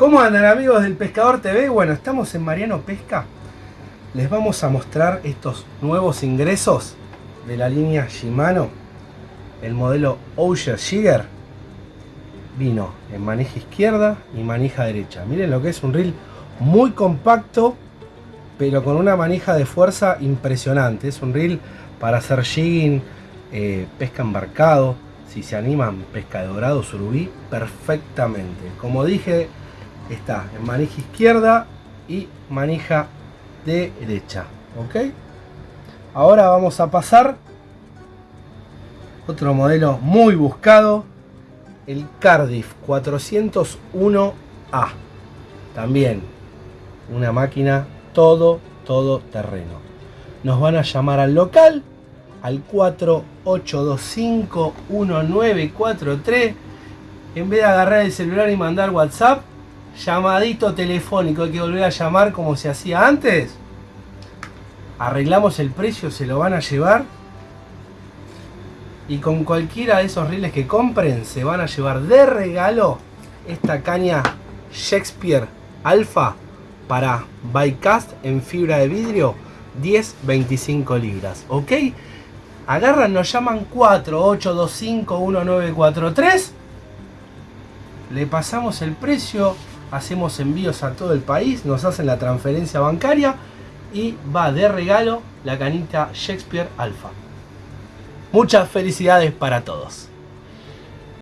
¿Cómo andan amigos del Pescador TV? Bueno, estamos en Mariano Pesca. Les vamos a mostrar estos nuevos ingresos de la línea Shimano. El modelo Ocean Jigger vino en manija izquierda y manija derecha. Miren lo que es un reel muy compacto, pero con una manija de fuerza impresionante. Es un reel para hacer jigging, eh, pesca embarcado, si se animan pesca de dorado, surubí, perfectamente. Como dije, está en manija izquierda y manija derecha. ¿Ok? Ahora vamos a pasar otro modelo muy buscado, el Cardiff 401A. También una máquina todo, todo terreno. Nos van a llamar al local al 48251943. En vez de agarrar el celular y mandar WhatsApp, llamadito telefónico. Hay que volver a llamar como se hacía antes. Arreglamos el precio, se lo van a llevar. Y con cualquiera de esos riles que compren, se van a llevar de regalo esta caña Shakespeare Alpha para bycast en fibra de vidrio 10-25 libras. ¿Ok? agarran, nos llaman 48251943. Le pasamos el precio, hacemos envíos a todo el país, nos hacen la transferencia bancaria y va de regalo la canita Shakespeare Alpha. Muchas felicidades para todos.